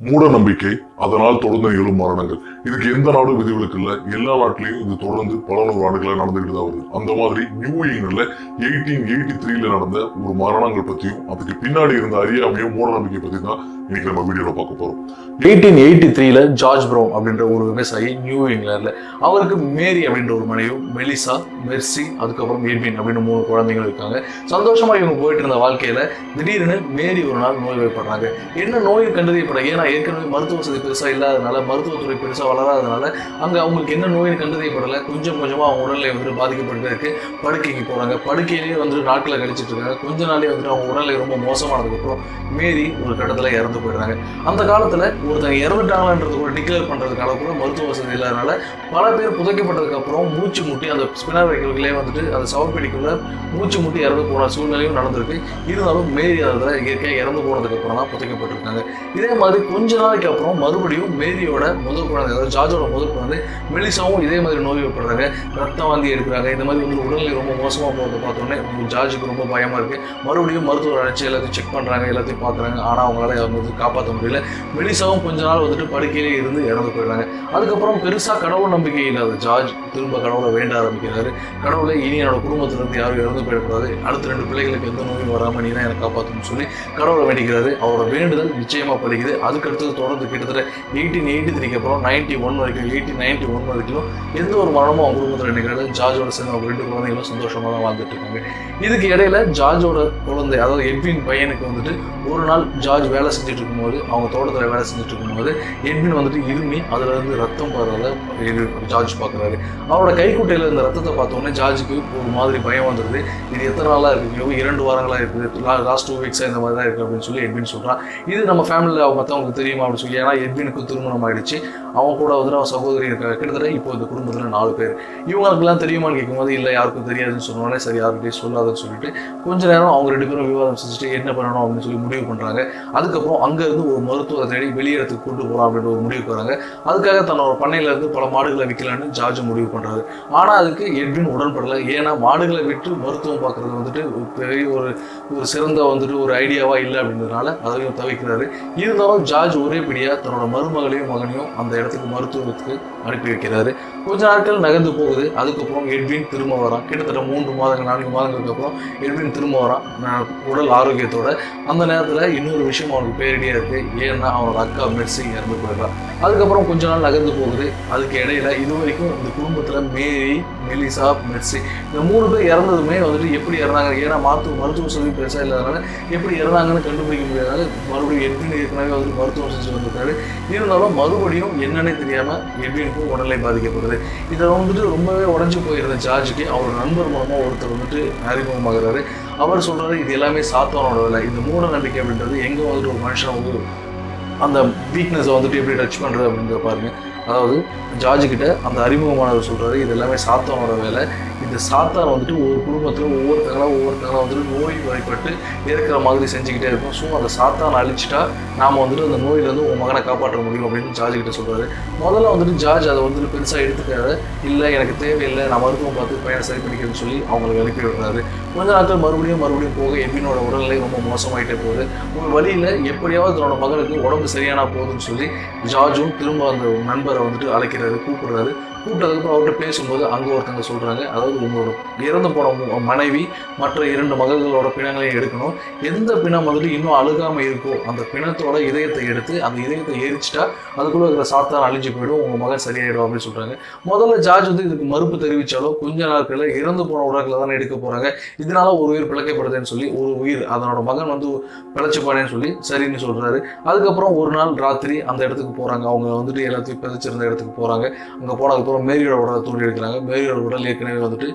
மூட நம்பிக்கை அதனால் தொடர்ந்து நிகழும் மரணங்கள். இதுக்கு எந்த நாடும் விதிவிலக்கு இல்ல. எல்லா நாட்டிலையும் இது தொடர்ந்து பல நூறு ஆண்டுகளா நடந்துகிட்டு தான் வருது. அந்த மாதிரி நியூ இங்கிலாந்துல எயிட்டீன் எயிட்டி த்ரீல நடந்த ஒரு மரணங்கள் பத்தியும் அதுக்கு பின்னாடி இருந்த அறியாமையும் மூட நம்பிக்கை பத்தி தான் இன்னைக்கு நம்ம வீடியோல பார்க்க போறோம். எயிட்டீன் எயிட்டி த்ரீல ஜார்ஜ் ப்ரோ அப்படின்ற ஒரு விவசாயி நியூ இங்கிலாந்துல அவருக்கு மேரி அப்படின்ற ஒரு மனைவியும் மெலிசா மெர்சி அதுக்கப்புறம் எட்வின் அப்படின்னு மூணு குழந்தைகள் இருக்காங்க. சந்தோஷமா இவங்க போயிட்டு இருந்த வாழ்க்கையில திடீர்னு மேரி ஒரு நாள் நோய் வைப்படுறாங்க என்ன நோய் கண்டறியப்பட ஏன்னா ஏற்கனவே மருத்துவ வசதி பெருசாக இல்லாதனால மருத்துவத்துறை பெருசாக வளராதனால அங்க அவங்களுக்கு என்ன நோய் கண்டறியப்படலை. கொஞ்சம் கொஞ்சமாக அவங்க உடல்நிலை வந்துட்டு பாதிக்கப்பட்டு இருக்கு. படுக்கைக்கு போகிறாங்க படுக்கையிலேயே வந்துட்டு நாட்களை கழிச்சிட்டு இருக்காங்க. கொஞ்ச நாளே வந்துட்டு அவங்க உடல்நிலை ரொம்ப மோசமானதுக்கப்புறம் மீறி மேரி ஒரு கட்டத்தில் இறந்து போயிடுறாங்க. அந்த காலத்தில் ஒருத்தங்க இறந்துட்டாங்களான்றது கூட டிக்ளேர் பண்றதுக்கான கூட மருத்துவ வசதி இல்லாதனால பல பேர் புதைக்கப்பட்டதுக்கு அப்புறம் மூச்சு முட்டி அந்த ஸ்பினர் வைக்கிறதுக்குள்ளே வந்துட்டு அந்த சவப்பெடிக்குள்ள மூச்சு முட்டி இறந்து போன சூழ்நிலையும் நடந்திருக்கு. இருந்தாலும் மேரி அதில் இயற்கையாக இறந்து போனதுக்கு அப்புறம் தான் புதைக்கப்பட்டிருக்காங்க. இதே மாதிரி கொஞ்ச நாளைக்கு அப்புறம் மறுபடியும் மேரியோட முதல் குழந்தை அதாவது ஜார்ஜோட முதல் குழந்தை மெலிசாவும் இதே மாதிரி நோய் வைப்படுறாங்க ரத்தம் வாந்தி எடுக்கிறாங்க. இந்த மாதிரி வந்து உடல்நிலை ரொம்ப மோசமாக போகிறது பார்த்தோன்னே ஜார்ஜுக்கு ரொம்ப பயமாக இருக்குது மறுபடியும் மருத்துவர் அழைச்சி எல்லாத்தையும் செக் பண்ணுறாங்க எல்லாத்தையும் பார்க்குறாங்க ஆனால் அவங்களால அவங்க வந்து காப்பாற்ற முடியல. மெலிசாவும் கொஞ்ச நாள் வந்துட்டு படுக்கையிலே இருந்து இறந்து போயிடுறாங்க. அதுக்கப்புறம் பெருசாக கடவுள் நம்பிக்கை இல்லாத ஜார்ஜ் திரும்ப கடவுளை வேண்ட ஆரம்பிக்கிறாரு. கடவுளை இனி என்னோட குடும்பத்திலிருந்து யாரும் இறந்து போயிடக்கூடாது. அடுத்த ரெண்டு பிள்ளைகளுக்கு எந்த நோயும் வராமல் நீ தான் எனக்கு காப்பாற்றணும்னு சொல்லி கடவுளை வேண்டிக்கிறாரு. அவரோட வேண்டுதல் நிச்சயமாக பலிக்குது. அதுக்கு அடுத்தது தொடர்ந்து கிட்டத்தட்ட எயிட்டீன் எயிட்டி த்ரீக்கு அப்புறம் நைன்டி ஒன் வரைக்கும் எயிட்டீன் நைன்டி ஒன் வரைக்கும் எந்த ஒரு மரணமும் அவங்க குடும்பத்தில் நினைக்கிறது ஜார்ஜோட சேர்ந்து அவங்க ரெண்டு குழந்தைகளும் சந்தோஷமா தான் வாழ்ந்துட்டு இருக்காங்க. இதுக்கு இடையில ஜார்ஜோட குழந்தை அதாவது எட்வின் பையனுக்கு வந்துட்டு ஒரு நாள் ஜார்ஜ் வேலை செஞ்சுட்டு இருக்கும்போது அவங்க தோட்டத்தில் வேலை செஞ்சுட்டு இருக்கும்போது எட்வின் வந்துட்டு இருமி அதுல இருந்து ரத்தம் போகிறத ஜார்ஜ் பார்க்குறாரு அவரோட கைக்குட்டையில் இருந்த ரத்தத்தை பார்த்தோன்னே ஜார்ஜுக்கு ஒரு மாதிரி பயம் வந்துடுது இது எத்தனை நாளாக இருக்குது இரண்டு வாரங்களா இருக்குது லாஸ்ட் டூ வீக்ஸாக இந்த மாதிரி தான் இருக்கு அப்படின்னு சொல்லி எட்வின் சொல்கிறான் இது நம்ம ஃபேமிலியில் மற்றவங்களுக்கு தெரியுமா அப்படின்னு சொல்லி ஏன்னா பெண்ணுக்கு திருமணம் ஆயிடுச்சு அவன் கூட வந்து அவன் சகோதரி இருக்காங்க கிட்டத்தட்ட இப்போ இந்த குடும்பத்தில் நாலு பேர். இவங்களுக்குலாம் தெரியுமான்னு கேட்கும்போது இல்லை யாருக்கும் தெரியாதுன்னு சொன்னோடனே சரி யாருக்கிட்டையும் சொல்லாதுன்னு சொல்லிட்டு கொஞ்ச நேரம் அவங்க ரெண்டு பேரும் விவாதம் செஞ்சுட்டு என்ன பண்ணணும்? அப்படின்னு சொல்லி முடிவு பண்ணுறாங்க அதுக்கப்புறம் அங்கேருந்து ஒரு மருத்துவத்தை தேடி வெளியிடத்துக்கு கூட்டு போகலாம் அப்படின்ற ஒரு முடிவுக்கு வராங்க. அதுக்காக தன்னோட பண்ணையிலேருந்து பல மாடுகளை விற்கலான்னு ஜார்ஜ் முடிவு பண்ணுறாரு ஆனால் அதுக்கு எட்வின் உடன்படலை. ஏன்னா மாடுகளை விட்டு மருத்துவம் பார்க்குறது வந்துட்டு பெரிய ஒரு ஒரு சிறந்த வந்துட்டு ஒரு ஐடியாவாக இல்லை அப்படின்றதுனால அதையும் தவிக்கிறாரு இருந்தாலும் ஜார்ஜ் ஒரே பிடியாக தன்னோட மருமகளையும் மகனையும் அந்த இடத்துக்கு மருத்துவத்துக்கு அனுப்பி வைக்கிறாரு கொஞ்ச நாட்கள் நகர்ந்து போகுது. அதுக்கப்புறம் எட்வின் திரும்ப வரான் கிட்டத்தட்ட மூன்று மாதங்கள் நான்கு மாதங்களுக்கு அப்புறம் எட்வின் திரும்ப வரான் உடல் ஆரோக்கியத்தோட. அந்த நேரத்தில் இன்னொரு விஷயம் அவனுக்கு பேரடியாக இருக்கு. ஏன்னா அவனோட அக்கா மெட்ஸிங் இறந்து போயிடுறான் அதுக்கப்புறம் கொஞ்ச நாள் நகர்ந்து போகுது. அதுக்கு இடையில இது வரைக்கும் இந்த குடும்பத்தில் மேரி மெலிசா மெட்ஸி இந்த மூணு பேர் இறந்ததுமே வந்துட்டு எப்படி இறந்தாங்க? ஏன்னா மருத்துவ மருத்துவ சொல்லி பெருசாக இல்லாதனால எப்படி இறந்தாங்கன்னு கண்டுபிடிக்க முடியாதனால மறுபடியும் எட்வின் ஏற்கனவே வந்து மருத்துவம் செஞ்சு வந்திருக்காரு. இருந்தாலும் மறுபடியும் என்னன்னே தெரியாமல் எட்வினுக்கும் உடல்நிலை பாதிக்கப்படுது இதை வந்துட்டு ரொம்பவே உடஞ்சு போயிருந்த ஜார்ஜுக்கு அவர் நண்பர் மூலமா ஒருத்தர் வந்துட்டு அறிமுகமாகிறாரு. அவர் சொல்றாரு இது எல்லாமே சாத்தானோட வேலை. இந்த மூட நம்பிக்கை அப்படின்றது எங்க வந்துட்டு ஒரு மனுஷன் வந்து அந்த வீக்னஸை வந்துட்டு எப்படி டச் பண்றது அப்படின்றத பாருங்க. அதாவது ஜார்ஜ் கிட்ட அந்த அறிமுகமானவர் சொல்றாரு இது எல்லாமே சாத்தானோட வேலை. இந்த சாத்தான் வந்துட்டு ஒரு குடும்பத்தில் ஒவ்வொருத்தங்களாக ஒவ்வொருத்தங்களாக வந்துட்டு நோய் வாய்ப்பட்டு இருக்கிற மாதிரி செஞ்சுக்கிட்டே இருக்கும். ஸோ அந்த சாத்தான் அழிச்சிட்டா நாம் வந்துட்டு அந்த நோயிலேருந்து உன் மகனை காப்பாற்ற முடியும் அப்படின்னு ஜார்ஜ் கிட்ட சொல்கிறாரு முதல்ல வந்துட்டு ஜார்ஜ் அதை வந்துட்டு பெருசாக எடுத்துக்காத. இல்லை எனக்கு தேவையில்லை நான் மருத்துவம் பார்த்து பையனை சரி பண்ணிக்கிறேன்னு சொல்லி அவங்களுக்கு அனுப்பி விடுறாரு. கொஞ்ச நாட்கள் மறுபடியும் மறுபடியும் போக எபினோட உடல்நிலை ரொம்ப மோசமாயிட்டே போகுது. ஒரு வழியில் எப்படியாவது தன்னோட மகனுக்கு உடம்பு சரியானா போதும்னு சொல்லி ஜார்ஜும் திரும்ப அந்த நண்பரை வந்துட்டு அழைக்கிறாரு கூப்பிடுறாரு. கூப்பிட்டதுக்கப்புறம் அவர்கிட்ட பேசும்போது அங்கே ஒருத்தங்க சொல்கிறாங்க அதாவது உங்களோட இறந்து போன மனைவி மற்ற இரண்டு மகள்களோட பிணங்களையும் எடுக்கணும். எந்த பிணம் வந்துட்டு இன்னும் அழுகாமல் இருக்கோ அந்த பிணத்தோட இதயத்தை எடுத்து அந்த இதயத்தை எரிச்சிட்டா அதுக்குள்ளே இருக்கிற சாத்தான் அழிஞ்சு போயிடும் உங்கள் மகன் சரியாயிடும் அப்படின்னு சொல்கிறாங்க முதல்ல ஜார்ஜ் வந்து இதுக்கு மறுப்பு தெரிவித்தாலோ கொஞ்ச நாட்களில் இறந்து போன உடல்களை தானே எடுக்க போகிறாங்க இதனால ஒரு உயிர் பிழைக்கப்படுதுன்னு சொல்லி ஒரு உயிர் அதனோட மகன் வந்து பிழைச்சுப்பானேன்னு சொல்லி சரின்னு சொல்கிறாரு அதுக்கப்புறம் ஒரு நாள் ராத்திரி அந்த இடத்துக்கு போகிறாங்க அவங்க வந்துட்டு எல்லாத்தையும் பிதைச்சிருந்த இடத்துக்கு போகிறாங்க அங்கே போனதுக்கு அப்புறம் மேரியோட உடலை தூண்டி எடுக்கிறாங்க. மேரியோட உடல் ஏற்கனவே வந்துட்டு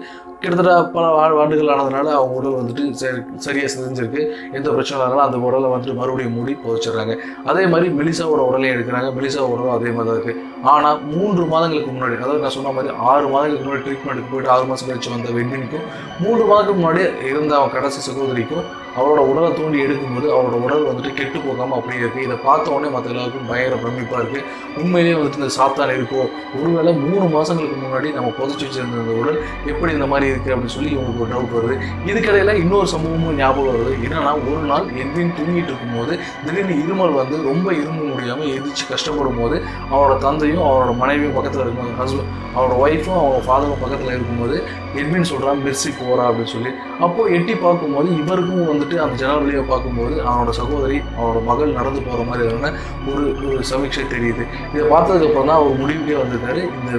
கிட்டத்தட்ட பல ஆண்டுகள் ஆனதுனால அவங்க உடல் வந்துட்டு சரி சரியாக செஞ்சிருக்கு. எந்த பிரச்சனை இருந்தாலும் அந்த உடலை வந்துட்டு மறுபடியும் மூடி புதைச்சிடுறாங்க. அதே மாதிரி மெலிசாவோட உடலையும் எடுக்கிறாங்க. மெலிசா உடலும் அதே மாதிரி தான் இருக்குது ஆனால் மூன்று மாதங்களுக்கு முன்னாடி அதாவது நான் சொன்ன மாதிரி ஆறு மாதங்களுக்கு முன்னாடி ட்ரீட்மெண்ட்டுக்கு போயிட்டு ஆறு மாதம் கழிச்சு வந்த வெண்ணினுக்கும் மூன்று மாதத்துக்கு முன்னாடி இருந்த அவன் கடைசி சகோதரிக்கும் அவரோட உடலை தோண்டி எடுக்கும்போது அவரோட உடல் வந்துட்டு கெட்டு போகாமல் அப்படியே இருக்குது இதை பார்த்த உடனே மற்ற எல்லாருக்கும் பயங்கர பிரமிப்பாக இருக்குது உண்மையிலேயே வந்துட்டு இந்த சாத்தான் இருக்கும் ஒருவேளை மூணு மாதங்களுக்கு முன்னாடி நம்ம புதைச்சி வச்சிருந்த உடல் எப்படி இந்த மாதிரி இருக்கு அப்படின்னு சொல்லி இவங்களுக்கு ஒரு டவுட் வருது. இதுக்கடையில் இன்னொரு சம்பவமும் ஞாபகம் வருது. என்னன்னா ஒரு நாள் எட்வின் தூங்கிட்டு இருக்கும்போது திடீர்னு இருமல் வந்து ரொம்ப இரும்ப முடியாமல் எந்திரிச்சு கஷ்டப்படும் போது அவரோட தந்தையும் அவரோட மனைவியும் பக்கத்தில் இருக்கும்போது ஹஸ்பண்ட் அவரோட ஒய்ஃபும் அவரோட ஃபாதரும் பக்கத்தில் இருக்கும்போது எட்வின் சொல்கிறான் மெர்சி போகிறா அப்படின்னு சொல்லி. அப்போது எட்டி பார்க்கும்போது இவருக்கும் வந்துட்டு அந்த ஜன்னல் வழியை பார்க்கும்போது அவனோட சகோதரி அவனோட மகள் நடந்து போகிற மாதிரியான ஒரு ஒரு சமீட்சை தெரியுது. இதை பார்த்ததுக்கப்புறம் தான் அவர் முடிவுக்கே வந்திருக்காரு. இந்த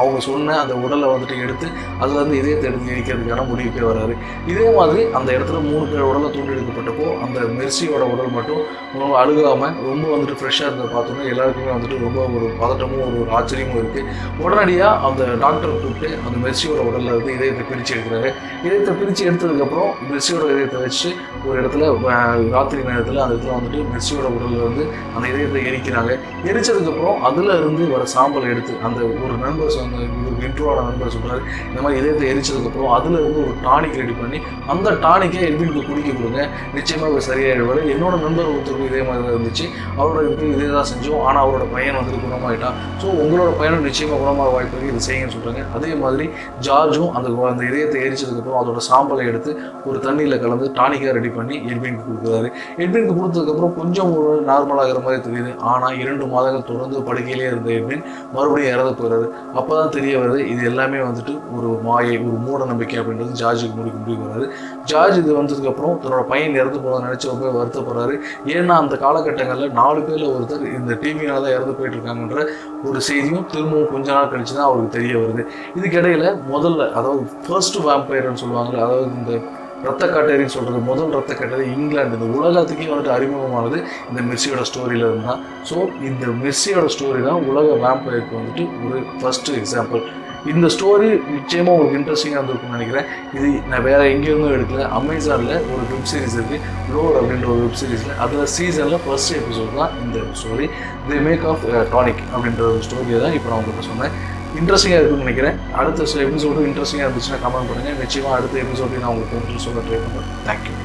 அவங்க சொன்ன அந்த உடலை வந்துட்டு எடுத்து அதுலேருந்து இதயத்தை எடுத்து எரிக்கிறதுக்கான முடிவுக்கே வராரு. இதே மாதிரி அந்த இடத்துல மூணு பேர் உடலை தூண்டி எடுக்கப்பட்டப்போ அந்த மெர்சியோட உடல் மட்டும் ரொம்ப அழுகாம ரொம்ப வந்துட்டு ஃப்ரெஷ்ஷாக இருந்த பார்த்தோன்னா எல்லாருக்குமே வந்துட்டு ரொம்ப ஒரு பதட்டமும் ஒரு ஆச்சரியமும் இருக்கு. உடனடியாக அந்த டாக்டர் கூப்பிட்டு அந்த மெர்சியோட உடலில் இருந்து இதயத்தை பிரித்து எடுக்கிறாரு. இதயத்தை பிரித்து எடுத்ததுக்கப்புறம் மெர்சியோட இதயத்தை வச்சு ஒரு இடத்துல ராத்திரி நேரத்தில் அந்த இடத்துல வந்துட்டு மெர்சியோட உடலில் இருந்து அந்த இதயத்தை எரிக்கிறாங்க. எரிச்சதுக்கப்புறம் அதில் இருந்து வர சாம்பலை எடுத்து அந்த ஒரு நண்பர் சொன்ன இன்ட்ரோட நண்பர் சொல்கிறாரு இந்த மாதிரி இதயத்தை வச்சதுக்கப்புறம் அதில் இருந்து ஒரு டானிக் ரெடி பண்ணி அந்த டானிக்கை எட்வினுக்கு குடிக்க கொடுங்க. நிச்சயமாக அவர் சரியாயிடுவார். என்னோட நண்பர் ஒருத்தருக்கும் இதே மாதிரி தான் இருந்துச்சு. அவரோட இதுக்கு இதே தான் செஞ்சோம். ஆனால் அவரோட பையன் வந்துட்டு குணமாயிட்டான் ஸோ உங்களோட பையனும் நிச்சயமாக குணமாக வாய்ப்பு இருக்குது இது செய்யுங்கன்னு சொல்கிறாங்க அதே மாதிரி ஜார்ஜும் அந்த அந்த இதயத்தை எரிச்சதுக்கப்புறம் அதோட சாம்பலை எடுத்து ஒரு தண்ணியில் கலந்து டானிக்காக ரெடி பண்ணி எட்வினுக்கு கொடுக்குறாரு. எட்வினுக்கு கொடுத்ததுக்கப்புறம் கொஞ்சம் ஒரு நார்மலாகிற மாதிரி தெரியுது. ஆனால் இரண்டு மாதங்கள் தொடர்ந்து படுக்கையிலே இருந்த எட்வின் மறுபடியும் இறந்து போகிறாரு அப்போ தான் தெரிய வருது இது எல்லாமே வந்துட்டு ஒரு மாயை ஒரு மூ மூட நம்பிக்கை அப்படின்றது ஜார்ஜுக்கு முடிக்க முடிவு வராது ஜார்ஜ் இது வந்ததுக்கப்புறம் தன்னோட பையன் இறந்து போனதை நினச்சி ரொம்ப வருத்தப்படுறாரு ஏன்னா அந்த காலகட்டங்களில் நாலு பேரில் ஒருத்தர் இந்த டிவினால தான் இறந்து போயிட்டு இருக்காங்கன்ற ஒரு செய்தியும் திரும்பவும் கொஞ்ச நாள் கழிச்சு தான் அவருக்கு தெரிய வருது. இதுக்கிடையில் முதல்ல அதாவது ஃபர்ஸ்ட் வேம்பயர்னு சொல்லுவாங்கல்ல அதாவது இந்த ரத்த காட்டேரின்னு சொல்கிறது முதல் ரத்த காட்டேரி இங்கிலாந்து. இந்த உலகத்துக்கே வந்துட்டு அறிமுகமானது இந்த மெர்சியோட ஸ்டோரியில் இருந்தால் ஸோ இந்த மெர்சியோட ஸ்டோரி தான் உலக வேம்பயருக்கு வந்துட்டு ஒரு ஃபஸ்ட்டு எக்ஸாம்பிள் இந்த ஸ்டோரி நிச்சயமாக உங்களுக்கு இன்ட்ரெஸ்டிங்காக இருந்திருக்கும்னு நினைக்கிறேன். இது நான் வேறு எங்கேயிருந்தும் எடுக்கல. அமேசானில் ஒரு வெப் சீரிஸ் இருக்குது லோர் அப்படின்ற ஒரு வெப் சீரிஸில் அதில் சீசனில் ஃபர்ஸ்ட் எபிசோட் தான் இந்த story the make of tonic அப்படின்ற ஒரு ஸ்டோரியை தான் இப்போ நான் உங்களுக்கு சொன்னேன். இன்ட்ரெஸ்டிங்காக இருக்கும்னு நினைக்கிறேன். அடுத்த எபிசோடு இன்ட்ரெஸ்டிங்காக இருந்துச்சுன்னா கமெண்ட் பண்ணுங்கள் நிச்சயமாக அடுத்த எபிசோடையும் நான் உங்களுக்கு சொல்ல ட்ரை பண்ணுறேன் தேங்க்யூ